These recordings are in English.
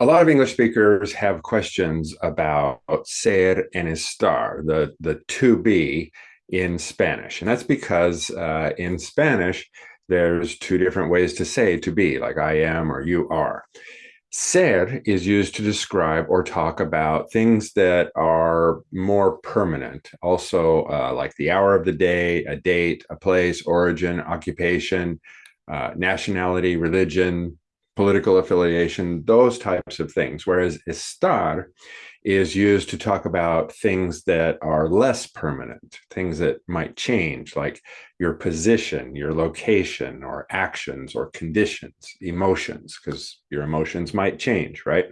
a lot of English speakers have questions about ser and estar, the, the to be in Spanish. And that's because uh, in Spanish, there's two different ways to say to be, like I am or you are. Ser is used to describe or talk about things that are more permanent. Also, uh, like the hour of the day, a date, a place, origin, occupation, uh, nationality, religion, political affiliation, those types of things. Whereas estar is used to talk about things that are less permanent, things that might change, like your position, your location, or actions, or conditions, emotions, because your emotions might change, right?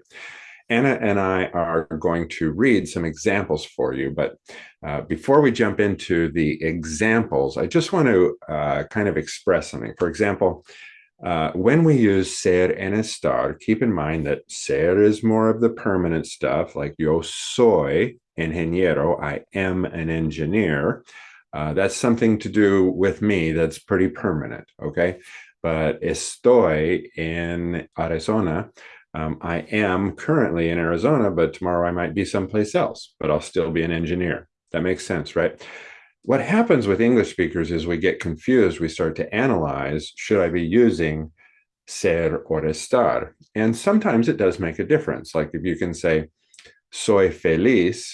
Anna and I are going to read some examples for you, but uh, before we jump into the examples, I just want to uh, kind of express something. For example, uh, when we use ser and estar, keep in mind that ser is more of the permanent stuff, like yo soy ingeniero, I am an engineer. Uh, that's something to do with me that's pretty permanent, okay? But estoy in Arizona, um, I am currently in Arizona, but tomorrow I might be someplace else, but I'll still be an engineer. That makes sense, right? What happens with English speakers is we get confused. We start to analyze, should I be using ser or estar? And sometimes it does make a difference. Like if you can say, soy feliz,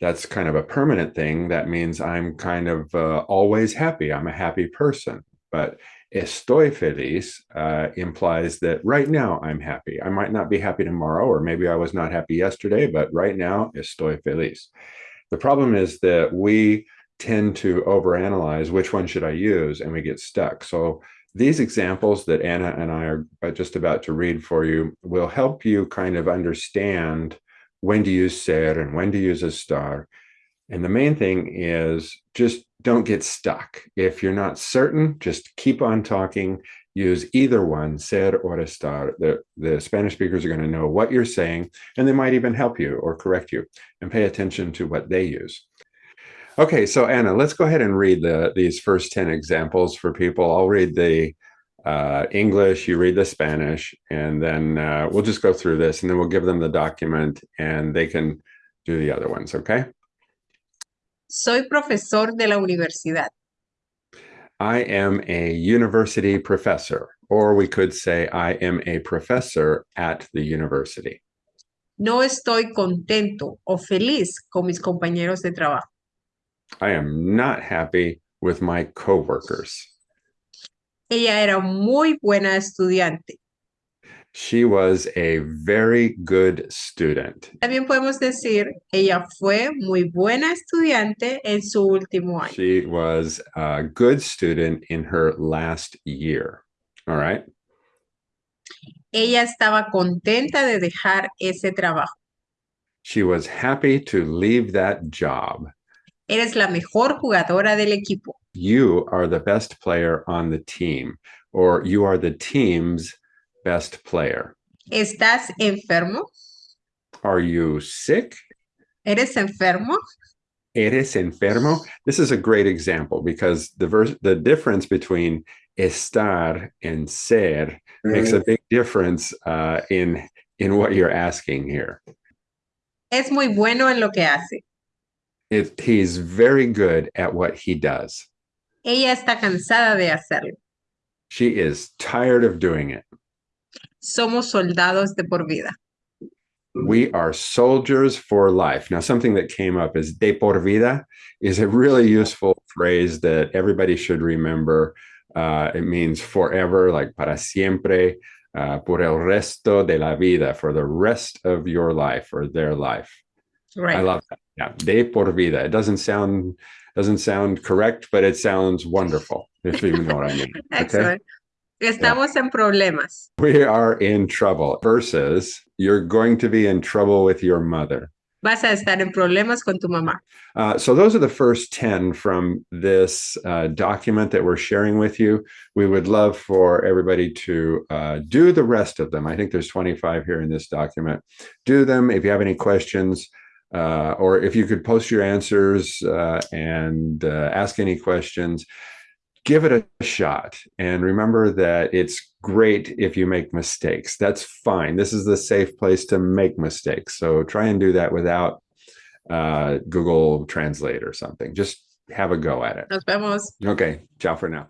that's kind of a permanent thing. That means I'm kind of uh, always happy. I'm a happy person. But estoy feliz uh, implies that right now I'm happy. I might not be happy tomorrow, or maybe I was not happy yesterday, but right now estoy feliz. The problem is that we tend to overanalyze which one should I use and we get stuck. So these examples that Anna and I are uh, just about to read for you will help you kind of understand when to use ser and when to use estar. And the main thing is just don't get stuck. If you're not certain, just keep on talking. Use either one, ser or estar. The, the Spanish speakers are going to know what you're saying, and they might even help you or correct you and pay attention to what they use. Okay, so Anna, let's go ahead and read the, these first 10 examples for people. I'll read the uh, English, you read the Spanish, and then uh, we'll just go through this and then we'll give them the document and they can do the other ones, okay? Soy profesor de la universidad. I am a university professor, or we could say I am a professor at the university. No estoy contento o feliz con mis compañeros de trabajo. I am not happy with my coworkers. Ella era muy buena estudiante. She was a very good student. También podemos decir, ella fue muy buena estudiante en su último año. She was a good student in her last year. All right. Ella estaba contenta de dejar ese trabajo. She was happy to leave that job. Eres la mejor jugadora del equipo. You are the best player on the team, or you are the team's best player. ¿Estás enfermo? Are you sick? ¿Eres enfermo? Eres enfermo? This is a great example because the verse, the difference between estar and ser mm makes a big difference uh, in in what you're asking here. Es muy bueno en lo que hace. It, he's very good at what he does. Ella está cansada de hacerlo. She is tired of doing it. Somos soldados de por vida. We are soldiers for life. Now, something that came up is de por vida is a really useful phrase that everybody should remember. Uh, it means forever, like para siempre, uh, por el resto de la vida, for the rest of your life or their life. Right. I love that. Yeah, de por vida. It doesn't sound doesn't sound correct, but it sounds wonderful, if you know what I mean. Excellent. Okay? Estamos yeah. en problemas. We are in trouble versus you're going to be in trouble with your mother. Vas a estar en problemas con tu mamá. Uh, so those are the first 10 from this uh, document that we're sharing with you. We would love for everybody to uh, do the rest of them. I think there's 25 here in this document. Do them. If you have any questions, uh, or if you could post your answers uh, and uh, ask any questions. give it a shot and remember that it's great if you make mistakes. That's fine. This is the safe place to make mistakes. So try and do that without uh, Google Translate or something. Just have a go at it. Nos vemos. Okay, ciao for now.